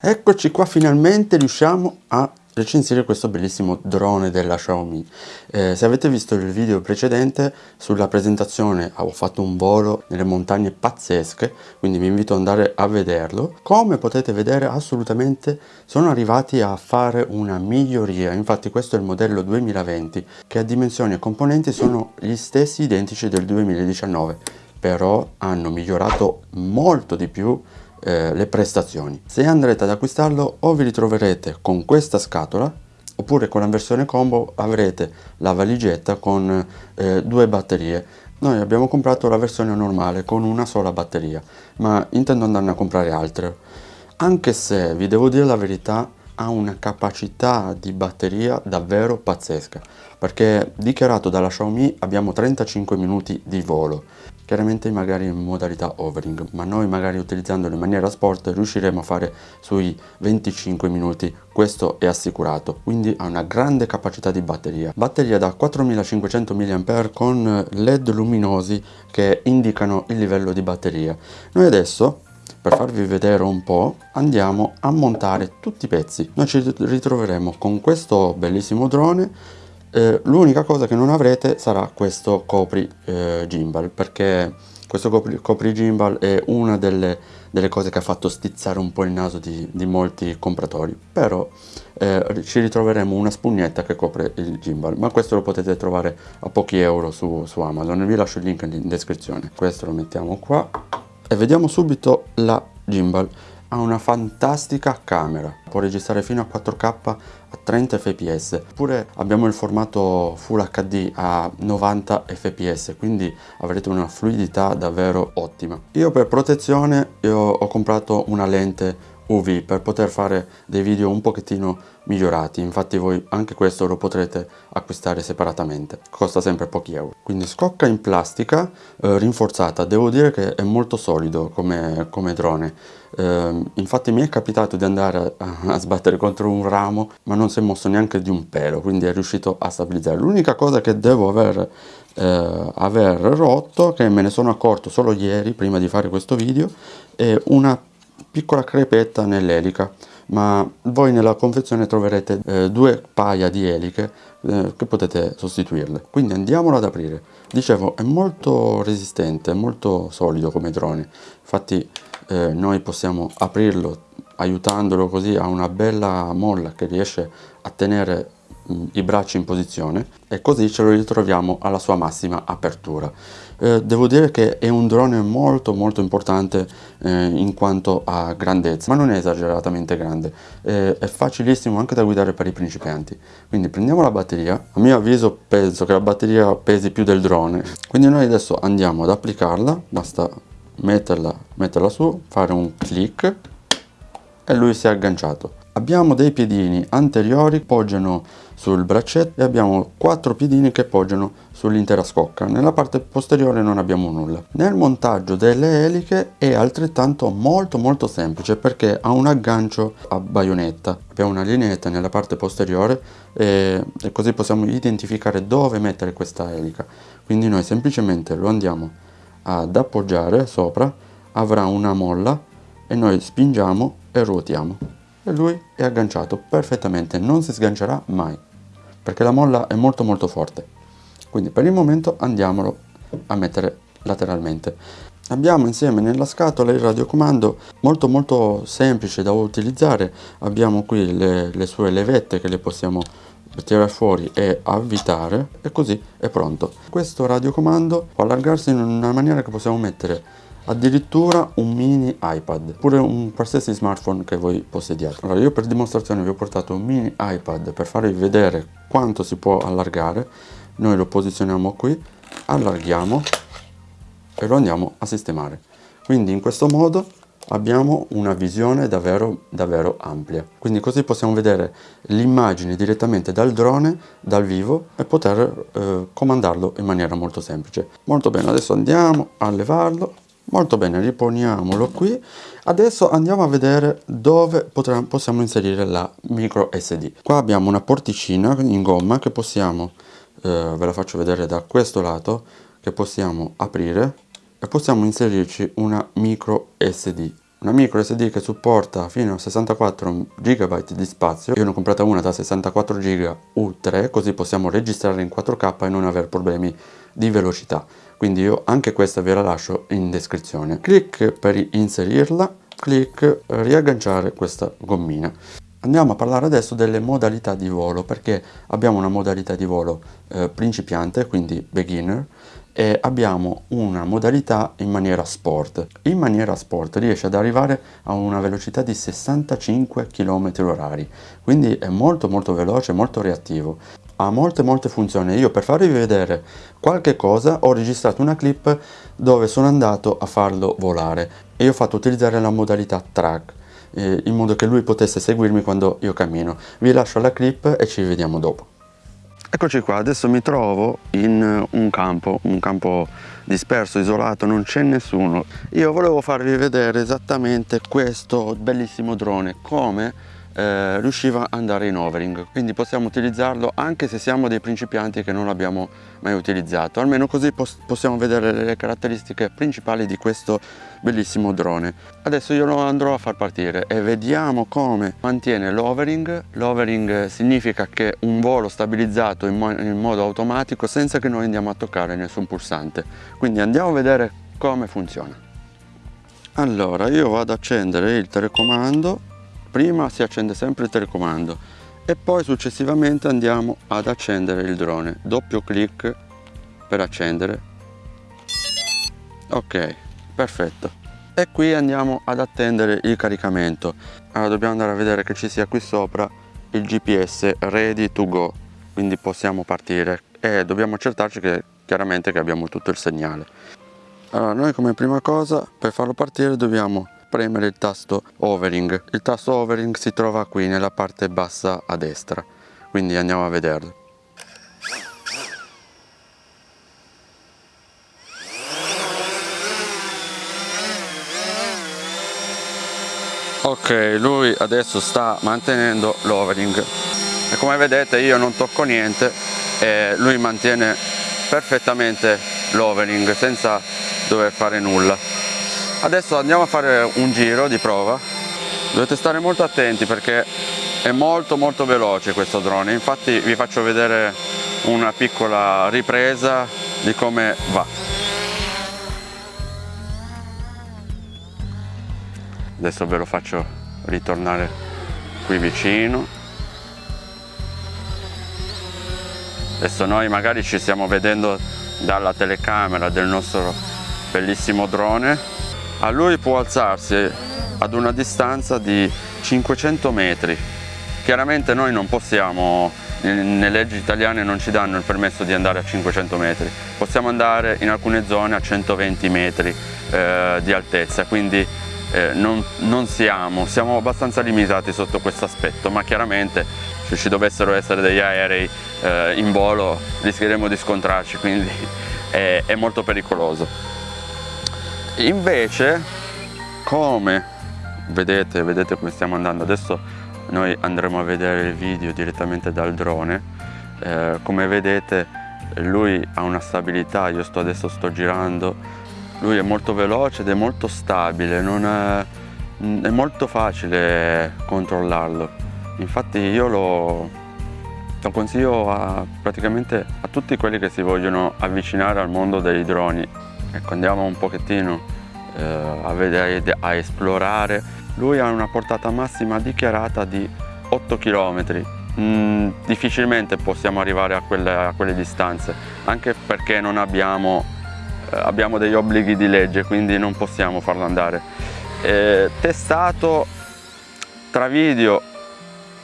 Eccoci qua, finalmente riusciamo a recensire questo bellissimo drone della Xiaomi. Eh, se avete visto il video precedente sulla presentazione ho fatto un volo nelle montagne pazzesche, quindi vi invito ad andare a vederlo. Come potete vedere assolutamente sono arrivati a fare una miglioria, infatti questo è il modello 2020 che a dimensioni e componenti sono gli stessi identici del 2019, però hanno migliorato molto di più eh, le prestazioni. Se andrete ad acquistarlo o vi ritroverete con questa scatola oppure con la versione combo avrete la valigetta con eh, due batterie. Noi abbiamo comprato la versione normale con una sola batteria, ma intendo andarne a comprare altre. Anche se, vi devo dire la verità, ha una capacità di batteria davvero pazzesca, perché dichiarato dalla Xiaomi abbiamo 35 minuti di volo chiaramente magari in modalità overing ma noi magari utilizzandolo in maniera sport riusciremo a fare sui 25 minuti questo è assicurato. Quindi ha una grande capacità di batteria. Batteria da 4500 mAh con led luminosi che indicano il livello di batteria. Noi adesso per farvi vedere un po' andiamo a montare tutti i pezzi. Noi ci ritroveremo con questo bellissimo drone eh, l'unica cosa che non avrete sarà questo copri eh, gimbal perché questo copri, copri gimbal è una delle, delle, cose che ha fatto stizzare un po' il naso di, di molti compratori. Però eh, ci ritroveremo una spugnetta che copre il gimbal ma questo lo potete trovare a pochi euro su, su Amazon. Vi lascio il link in descrizione. Questo lo mettiamo qua. E vediamo subito la gimbal. Ha una fantastica camera, può registrare fino a 4K a 30 fps, oppure abbiamo il formato Full HD a 90 fps, quindi avrete una fluidità davvero ottima. Io per protezione io ho comprato una lente UV per poter fare dei video un pochettino migliorati. Infatti voi anche questo lo potrete acquistare separatamente. Costa sempre pochi euro. Quindi scocca in plastica eh, rinforzata. Devo dire che è molto solido come, come drone. Eh, infatti mi è capitato di andare a, a, sbattere contro un ramo ma non si è mosso neanche di un pelo quindi è riuscito a stabilizzare. L'unica cosa che devo aver, eh, aver rotto che me ne sono accorto solo ieri prima di fare questo video è una piccola crepetta nell'elica ma voi nella confezione troverete eh, due paia di eliche eh, che potete sostituirle. Quindi andiamolo ad aprire. Dicevo è molto resistente molto solido come drone. Infatti eh, noi possiamo aprirlo aiutandolo così a una bella molla che riesce a tenere i bracci in posizione e così ce lo ritroviamo alla sua massima apertura. Eh, devo dire che è un drone molto molto importante eh, in quanto a grandezza, ma non è esageratamente grande, eh, è facilissimo anche da guidare per i principianti. Quindi prendiamo la batteria, a mio avviso penso che la batteria pesi più del drone, quindi noi adesso andiamo ad applicarla, basta metterla, metterla su, fare un clic e lui si è agganciato. Abbiamo dei piedini anteriori che poggiano sul braccetto e abbiamo quattro piedini che poggiano sull'intera scocca. Nella parte posteriore non abbiamo nulla. Nel montaggio delle eliche è altrettanto molto molto semplice perché ha un aggancio a baionetta. Abbiamo una lineetta nella parte posteriore e, e così possiamo identificare dove mettere questa elica. Quindi noi semplicemente lo andiamo ad appoggiare sopra, avrà una molla e noi spingiamo e ruotiamo e lui è agganciato perfettamente, non si sgancerà mai, perché la molla è molto molto forte. Quindi per il momento andiamolo a mettere lateralmente. Abbiamo insieme nella scatola il radiocomando molto molto semplice da utilizzare, abbiamo qui le, le sue levette che le possiamo tirare fuori e avvitare e così è pronto. Questo radiocomando può allargarsi in una maniera che possiamo mettere addirittura un mini iPad oppure un qualsiasi smartphone che voi possediate. Allora io per dimostrazione vi ho portato un mini iPad per farvi vedere quanto si può allargare. Noi lo posizioniamo qui allarghiamo e lo andiamo a sistemare. Quindi in questo modo abbiamo una visione davvero davvero amplia quindi così possiamo vedere l'immagine direttamente dal drone dal vivo e poter eh, comandarlo in maniera molto semplice. Molto bene adesso andiamo a levarlo molto bene riponiamolo qui. Adesso andiamo a vedere dove potremo, possiamo inserire la micro sd qua abbiamo una porticina in gomma che possiamo eh, ve la faccio vedere da questo lato che possiamo aprire e possiamo inserirci una micro sd una micro SD che supporta fino a 64 GB di spazio io ne ho comprata una da 64 GB U3 così possiamo registrare in 4K e non avere problemi di velocità. Quindi io anche questa ve la lascio in descrizione. Clic per inserirla clic riagganciare questa gommina. Andiamo a parlare adesso delle modalità di volo perché abbiamo una modalità di volo eh, principiante, quindi beginner, e abbiamo una modalità in maniera sport. In maniera sport riesce ad arrivare a una velocità di 65 km h quindi è molto molto veloce, molto reattivo. Ha molte molte funzioni. Io per farvi vedere qualche cosa ho registrato una clip dove sono andato a farlo volare e ho fatto utilizzare la modalità track eh, in modo che lui potesse seguirmi quando io cammino. Vi lascio la clip e ci vediamo dopo. Eccoci qua, adesso mi trovo in un campo, un campo disperso, isolato, non c'è nessuno. Io volevo farvi vedere esattamente questo bellissimo drone, come eh, riusciva ad andare in overing. Quindi possiamo utilizzarlo anche se siamo dei principianti che non l'abbiamo mai utilizzato. Almeno così pos possiamo vedere le caratteristiche principali di questo bellissimo drone. Adesso io lo andrò a far partire e vediamo come mantiene l'overing. L'overing significa che un volo stabilizzato in, mo in modo automatico senza che noi andiamo a toccare nessun pulsante. Quindi andiamo a vedere come funziona. Allora io vado ad accendere il telecomando prima si accende sempre il telecomando e poi successivamente andiamo ad accendere il drone. Doppio clic per accendere. Ok perfetto. E qui andiamo ad attendere il caricamento. Allora dobbiamo andare a vedere che ci sia qui sopra il gps ready to go quindi possiamo partire. E dobbiamo accertarci che chiaramente che abbiamo tutto il segnale. Allora noi come prima cosa per farlo partire dobbiamo premere il tasto overing. Il tasto overing si trova qui nella parte bassa a destra. Quindi andiamo a vederlo. Ok lui adesso sta mantenendo l'overing. E come vedete io non tocco niente e lui mantiene perfettamente l'overing senza dover fare nulla adesso andiamo a fare un giro di prova. Dovete stare molto attenti perché è molto molto veloce questo drone. Infatti vi faccio vedere una piccola ripresa di come va. Adesso ve lo faccio ritornare qui vicino. Adesso noi magari ci stiamo vedendo dalla telecamera del nostro bellissimo drone a lui può alzarsi ad una distanza di 500 metri. Chiaramente noi non possiamo nelle leggi italiane non ci danno il permesso di andare a 500 metri. Possiamo andare in alcune zone a 120 metri eh, di altezza quindi eh, non, non, siamo, siamo abbastanza limitati sotto questo aspetto ma chiaramente se ci dovessero essere degli aerei eh, in volo rischieremo di scontrarci quindi è, è molto pericoloso invece come? Vedete vedete come stiamo andando. Adesso noi andremo a vedere il video direttamente dal drone. Eh, come vedete lui ha una stabilità io sto adesso sto girando. Lui è molto veloce ed è molto stabile non è, è molto facile controllarlo. Infatti io lo, lo consiglio a, praticamente a tutti quelli che si vogliono avvicinare al mondo dei droni ecco andiamo un pochettino eh, a vedere a esplorare. Lui ha una portata massima dichiarata di 8 km mm, difficilmente possiamo arrivare a quelle, a quelle distanze anche perché non abbiamo, eh, abbiamo degli obblighi di legge quindi non possiamo farlo andare. Eh, testato tra video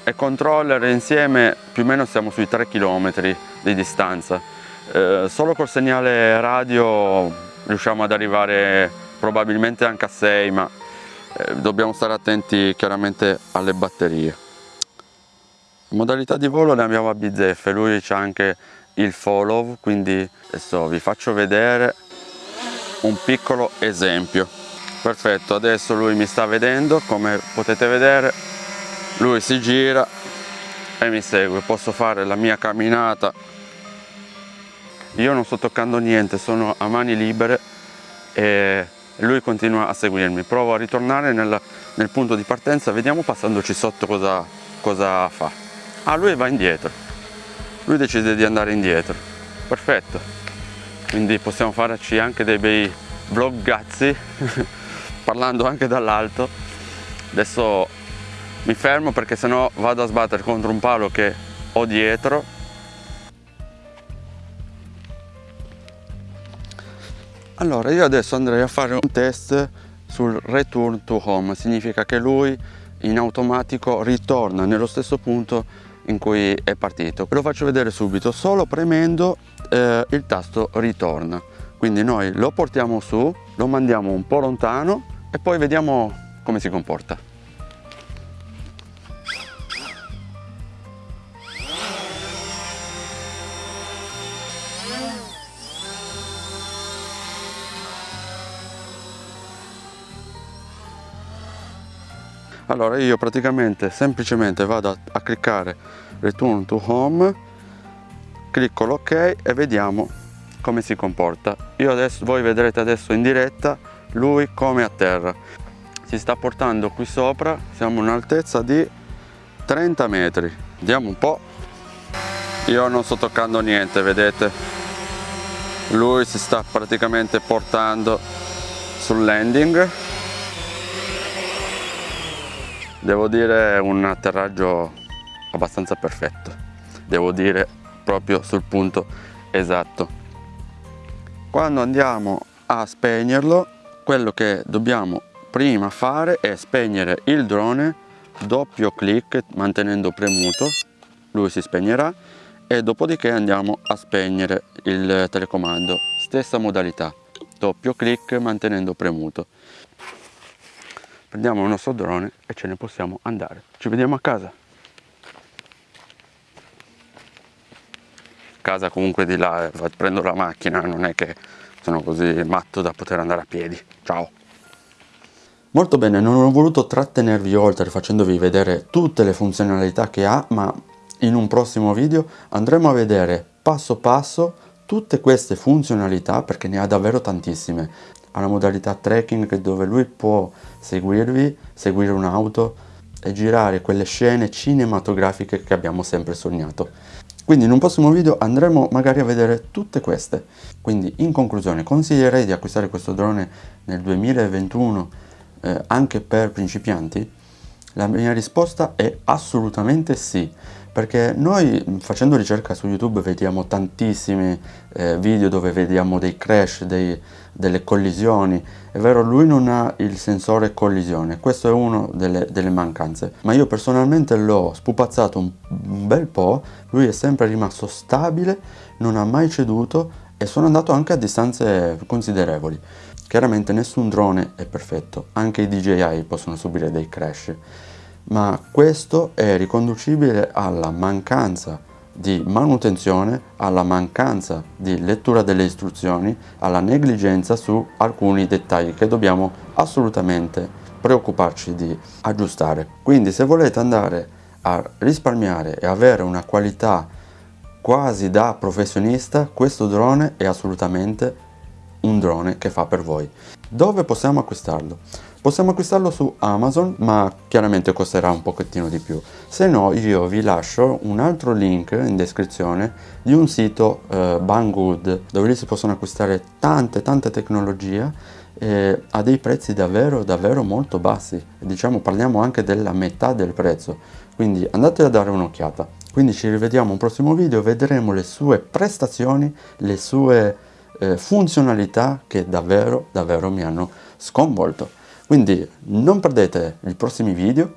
e controller insieme più o meno siamo sui 3 km di distanza. Eh, solo col segnale radio riusciamo ad arrivare probabilmente anche a 6 ma eh, dobbiamo stare attenti chiaramente alle batterie. Modalità di volo ne abbiamo a bizzeffe lui c'ha anche il follow quindi adesso vi faccio vedere un piccolo esempio. Perfetto adesso lui mi sta vedendo come potete vedere lui si gira e mi segue. Posso fare la mia camminata io non sto toccando niente sono a mani libere e lui continua a seguirmi. Provo a ritornare nel, nel punto di partenza, vediamo passandoci sotto cosa, cosa fa. Ah, lui va indietro. Lui decide di andare indietro. Perfetto. Quindi possiamo farci anche dei bei vloggazzi parlando anche dall'alto. Adesso mi fermo perché sennò vado a sbattere contro un palo che ho dietro Allora io adesso andrei a fare un test sul return to home, significa che lui in automatico ritorna nello stesso punto in cui è partito. Ve lo faccio vedere subito, solo premendo eh, il tasto ritorna. Quindi noi lo portiamo su, lo mandiamo un po' lontano e poi vediamo come si comporta. Allora io praticamente semplicemente vado a, a cliccare return to home clicco l'ok e vediamo come si comporta. Io adesso voi vedrete adesso in diretta lui come a terra. Si sta portando qui sopra siamo in un'altezza di 30 metri. Vediamo un po' io non sto toccando niente vedete? Lui si sta praticamente portando sul landing devo dire un atterraggio abbastanza perfetto. Devo dire proprio sul punto esatto. Quando andiamo a spegnerlo quello che dobbiamo prima fare è spegnere il drone doppio clic mantenendo premuto lui si spegnerà e dopodiché andiamo a spegnere il telecomando. Stessa modalità doppio clic mantenendo premuto prendiamo il nostro drone e ce ne possiamo andare. Ci vediamo a casa. Casa comunque di là eh, prendo la macchina non è che sono così matto da poter andare a piedi. Ciao. Molto bene non ho voluto trattenervi oltre facendovi vedere tutte le funzionalità che ha ma in un prossimo video andremo a vedere passo passo tutte queste funzionalità perché ne ha davvero tantissime ha una modalità tracking dove lui può seguirvi, seguire un'auto e girare quelle scene cinematografiche che abbiamo sempre sognato. Quindi in un prossimo video andremo magari a vedere tutte queste. Quindi in conclusione consiglierei di acquistare questo drone nel 2021 eh, anche per principianti? La mia risposta è assolutamente sì perché noi facendo ricerca su YouTube vediamo tantissimi eh, video dove vediamo dei crash, dei, delle collisioni, è vero lui non ha il sensore collisione, questo è una delle, delle, mancanze, ma io personalmente l'ho spupazzato un, un bel po', lui è sempre rimasto stabile, non ha mai ceduto e sono andato anche a distanze considerevoli. Chiaramente nessun drone è perfetto, anche i DJI possono subire dei crash ma questo è riconducibile alla mancanza di manutenzione, alla mancanza di lettura delle istruzioni, alla negligenza su alcuni dettagli che dobbiamo assolutamente preoccuparci di aggiustare. Quindi se volete andare a risparmiare e avere una qualità quasi da professionista, questo drone è assolutamente un drone che fa per voi. Dove possiamo acquistarlo? Possiamo acquistarlo su Amazon, ma chiaramente costerà un pochettino di più. Se no, io vi lascio un altro link in descrizione di un sito eh, Banggood, dove lì si possono acquistare tante tante tecnologie eh, a dei prezzi davvero davvero molto bassi. Diciamo parliamo anche della metà del prezzo. Quindi andate a dare un'occhiata. Quindi ci rivediamo un prossimo video, vedremo le sue prestazioni, le sue eh, funzionalità che davvero davvero mi hanno sconvolto. Quindi non perdete i prossimi video.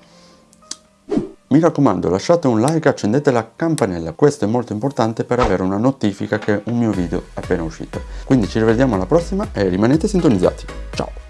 Mi raccomando lasciate un like, accendete la campanella, questo è molto importante per avere una notifica che un mio video è appena uscito. Quindi ci rivediamo alla prossima e rimanete sintonizzati. Ciao!